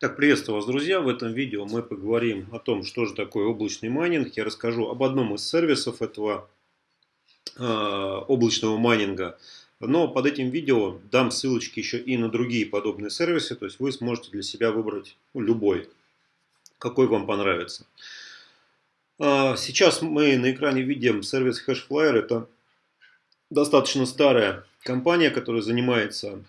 Так, приветствую вас, друзья! В этом видео мы поговорим о том, что же такое облачный майнинг. Я расскажу об одном из сервисов этого э, облачного майнинга. Но под этим видео дам ссылочки еще и на другие подобные сервисы. То есть вы сможете для себя выбрать ну, любой, какой вам понравится. Э, сейчас мы на экране видим сервис Hashflyer. Это достаточно старая компания, которая занимается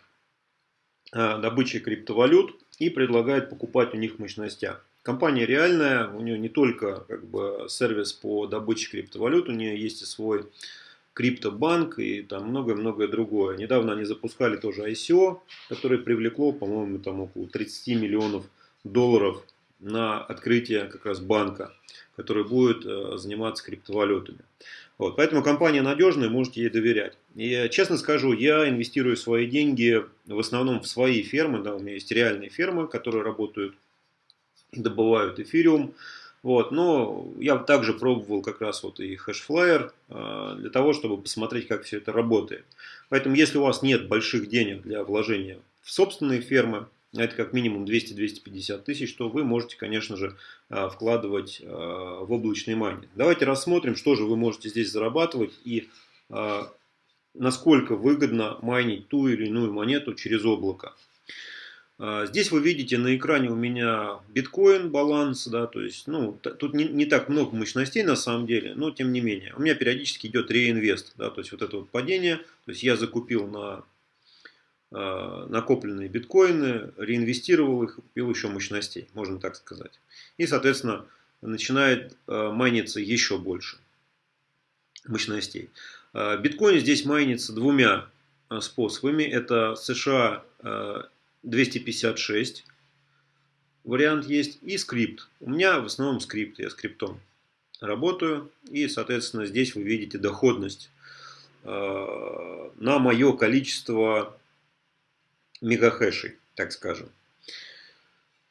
э, добычей криптовалют и предлагает покупать у них в мощностях. Компания реальная, у нее не только как бы, сервис по добыче криптовалют, у нее есть и свой криптобанк и там многое-многое другое. Недавно они запускали тоже ICO, которое привлекло, по-моему, там около 30 миллионов долларов на открытие как раз банка, который будет э, заниматься криптовалютами. Вот, поэтому компания надежная, можете ей доверять. И честно скажу, я инвестирую свои деньги в основном в свои фермы. Да, у меня есть реальные фермы, которые работают добывают эфириум. Вот, но я также пробовал как раз вот и Hashflyer э, для того, чтобы посмотреть, как все это работает. Поэтому, если у вас нет больших денег для вложения в собственные фермы, это как минимум 200-250 тысяч, то вы можете, конечно же, а, вкладывать а, в облачный майнинг. Давайте рассмотрим, что же вы можете здесь зарабатывать и а, насколько выгодно майнить ту или иную монету через облако. Здесь вы видите на экране у меня биткоин баланс, да, то есть, ну, тут не, не так много мощностей на самом деле, но тем не менее. У меня периодически идет реинвест, да, то есть вот это вот падение, то есть я закупил на накопленные биткоины, реинвестировал их, купил еще мощностей, можно так сказать. И, соответственно, начинает э, майниться еще больше мощностей. Э, биткоин здесь майнится двумя способами. Это США 256 вариант есть и скрипт. У меня в основном скрипт, я скриптом работаю. И, соответственно, здесь вы видите доходность на мое количество мегахэшей, так скажем.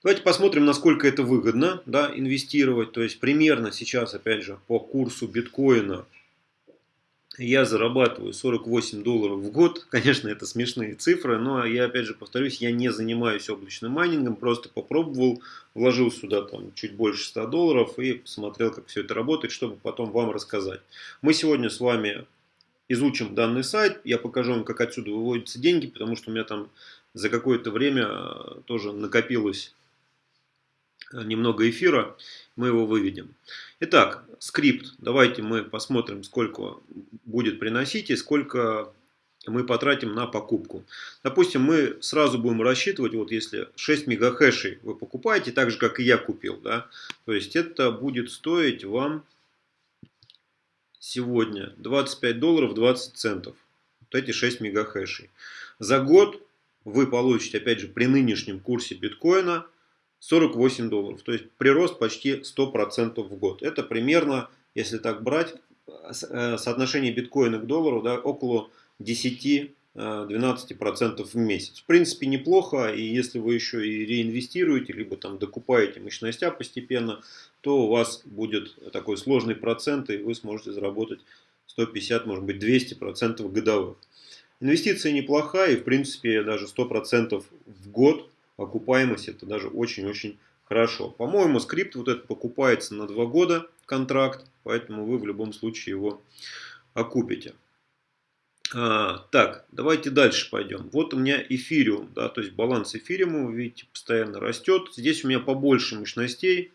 Давайте посмотрим, насколько это выгодно да, инвестировать. То есть примерно сейчас, опять же, по курсу биткоина я зарабатываю 48 долларов в год. Конечно, это смешные цифры, но я опять же повторюсь, я не занимаюсь облачным майнингом, просто попробовал, вложил сюда там чуть больше 100 долларов и посмотрел, как все это работает, чтобы потом вам рассказать. Мы сегодня с вами изучим данный сайт, я покажу вам, как отсюда выводятся деньги, потому что у меня там за какое-то время э, тоже накопилось э, немного эфира, мы его выведем. Итак, скрипт. Давайте мы посмотрим, сколько будет приносить и сколько мы потратим на покупку. Допустим, мы сразу будем рассчитывать, вот если 6 мегахэшей вы покупаете, так же, как и я купил, да, то есть это будет стоить вам сегодня 25 долларов 20 центов. Вот эти 6 мегахэшей. За год вы получите, опять же, при нынешнем курсе биткоина 48 долларов. То есть прирост почти 100% в год. Это примерно, если так брать, э, соотношение биткоина к доллару да, около 10 12% в месяц. В принципе, неплохо, и если вы еще и реинвестируете, либо там докупаете мощностя постепенно, то у вас будет такой сложный процент, и вы сможете заработать 150, может быть 200% годовых. Инвестиция неплохая, и в принципе даже 100% в год окупаемость это даже очень-очень хорошо. По-моему, скрипт вот этот покупается на 2 года контракт, поэтому вы в любом случае его окупите. А, так, давайте дальше пойдем. Вот у меня эфириум, да, то есть баланс эфириума, вы видите, постоянно растет. Здесь у меня побольше мощностей.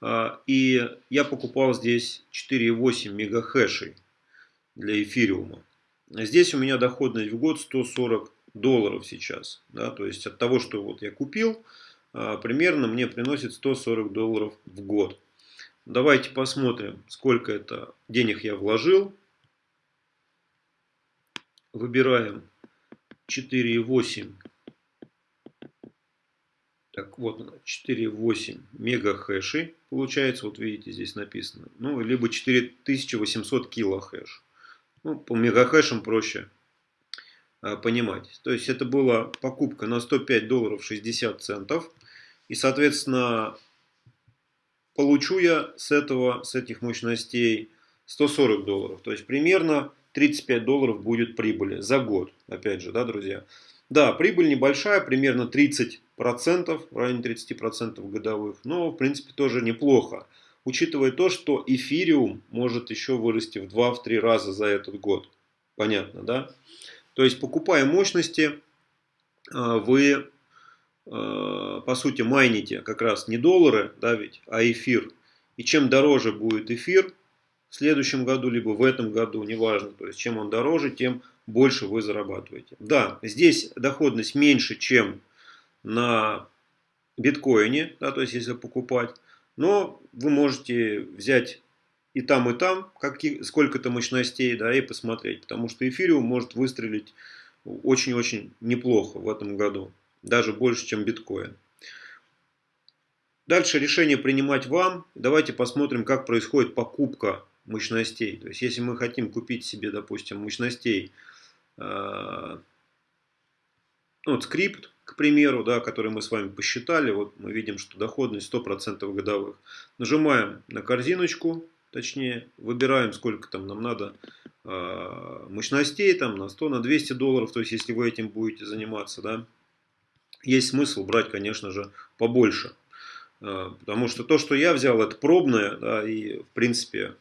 А, и я покупал здесь 4,8 мегахэшей для эфириума. Здесь у меня доходность в год 140 долларов сейчас. Да, то есть от того, что вот я купил, а, примерно мне приносит 140 долларов в год. Давайте посмотрим, сколько это денег я вложил. Выбираем 4,8. Так вот, 4,8 мегахэшей получается. Вот видите, здесь написано. Ну, либо 4800 килохэш. Ну, по мегахэшам проще а, понимать. То есть это была покупка на 105 долларов 60 центов. И, соответственно, получу я с этого, с этих мощностей 140 долларов. То есть примерно 35 долларов будет прибыли за год. Опять же, да, друзья. Да, прибыль небольшая, примерно 30%, в районе 30% годовых, но в принципе тоже неплохо. Учитывая то, что эфириум может еще вырасти в 2-3 раза за этот год. Понятно, да? То есть покупая мощности, а, вы а, по сути майните как раз не доллары, да ведь, а эфир. И чем дороже будет эфир в следующем году, либо в этом году, неважно, то есть чем он дороже, тем больше вы зарабатываете. Да, здесь доходность меньше, чем на биткоине, да, то есть если покупать, но вы можете взять и там, и там сколько-то мощностей, да, и посмотреть, потому что эфириум может выстрелить очень-очень неплохо в этом году, даже больше, чем биткоин. Дальше решение принимать вам. Давайте посмотрим, как происходит покупка мощностей. То есть, если мы хотим купить себе, допустим, мощностей Э, ну, вот скрипт, к примеру, да, который мы с вами посчитали, вот мы видим, что доходность 100% годовых. Нажимаем на корзиночку, точнее, выбираем, сколько там нам надо э, мощностей, там на 100, на 200 долларов, то есть, если вы этим будете заниматься, да, есть смысл брать, конечно же, побольше. Э, потому что то, что я взял, это пробное, да, и, в принципе,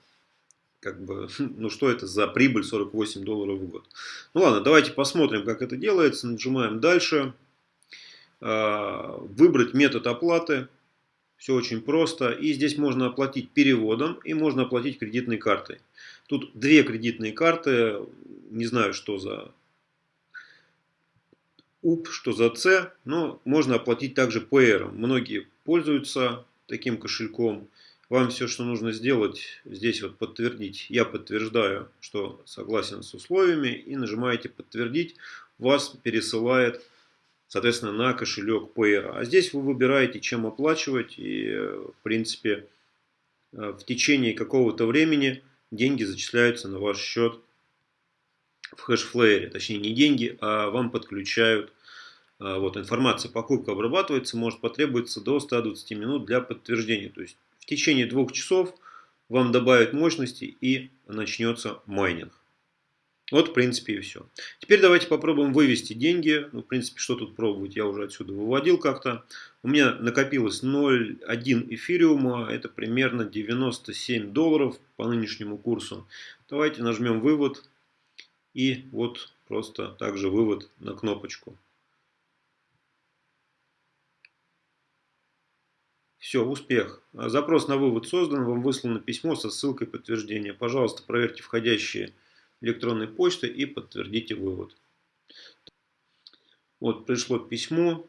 как бы, ну что это за прибыль 48 долларов в год. Ну ладно, давайте посмотрим, как это делается. Нажимаем дальше. А, выбрать метод оплаты. Все очень просто. И здесь можно оплатить переводом и можно оплатить кредитной картой. Тут две кредитные карты. Не знаю, что за УП, что за С. Но можно оплатить также PR. Многие пользуются таким кошельком. Вам все, что нужно сделать, здесь вот подтвердить. Я подтверждаю, что согласен с условиями. И нажимаете подтвердить. Вас пересылает, соответственно, на кошелек Payer. А здесь вы выбираете, чем оплачивать. И, в принципе, э, в течение какого-то времени деньги зачисляются на ваш счет в хэшфлеере. Точнее, не деньги, а вам подключают э, вот, информация покупка обрабатывается, может потребоваться до 120 минут для подтверждения. То есть в течение двух часов вам добавят мощности и начнется майнинг. Вот, в принципе, и все. Теперь давайте попробуем вывести деньги. Ну, в принципе, что тут пробовать, я уже отсюда выводил как-то. У меня накопилось 0,1 эфириума, это примерно 97 долларов по нынешнему курсу. Давайте нажмем вывод. И вот просто также вывод на кнопочку. Все, успех. Запрос на вывод создан, вам выслано письмо со ссылкой подтверждения. Пожалуйста, проверьте входящие электронные почты и подтвердите вывод. Вот пришло письмо.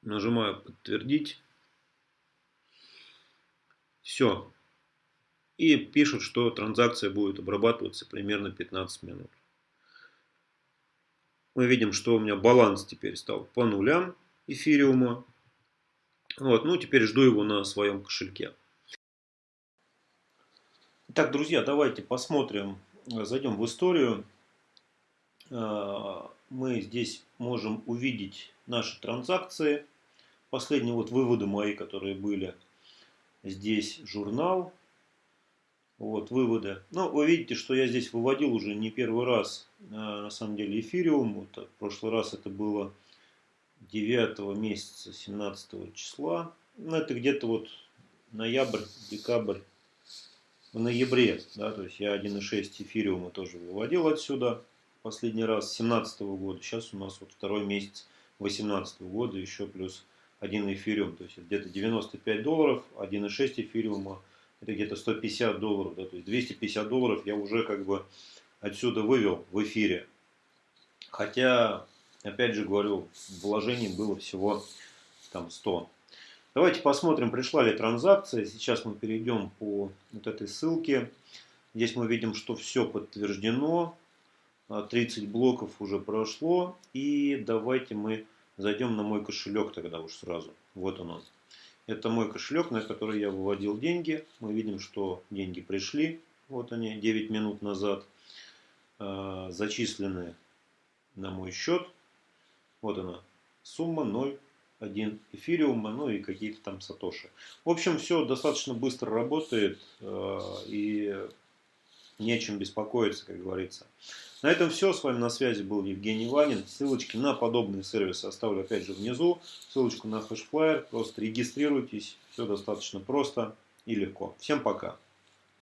Нажимаю подтвердить. Все. И пишут, что транзакция будет обрабатываться примерно 15 минут. Мы видим, что у меня баланс теперь стал по нулям эфириума. Вот, ну, теперь жду его на своем кошельке. Так, друзья, давайте посмотрим, зайдем в историю. А, мы здесь можем увидеть наши транзакции. Последние вот выводы мои, которые были. Здесь журнал. Вот выводы. Ну, вы видите, что я здесь выводил уже не первый раз, а, на самом деле, эфириум. Вот, в прошлый раз это было 9 месяца 17 числа. Ну, это где-то вот ноябрь, декабрь, в ноябре, да, то есть я 1.6 эфириума тоже выводил отсюда последний раз 17 года. Сейчас у нас вот второй месяц 18 года, еще плюс один эфириум, то есть где-то 95 долларов, 1.6 эфириума, это где-то 150 долларов, да, то есть 250 долларов я уже как бы отсюда вывел в эфире. Хотя Опять же говорю, вложений было всего там 100. Давайте посмотрим, пришла ли транзакция. Сейчас мы перейдем по вот этой ссылке. Здесь мы видим, что все подтверждено. 30 а, блоков уже прошло. И давайте мы зайдем на мой кошелек тогда уж сразу. Вот он. Это мой кошелек, на который я выводил деньги. Мы видим, что деньги пришли. Вот они, 9 минут назад. А, зачислены на мой счет. Вот она, сумма 0,1 эфириума, ну и какие-то там сатоши. В общем, все достаточно быстро работает э, и не о чем беспокоиться, как говорится. На этом все. С вами на связи был Евгений Ванин. Ссылочки на подобные сервисы оставлю опять же внизу. Ссылочку на хэшфлайер. Просто регистрируйтесь. Все достаточно просто и легко. Всем пока.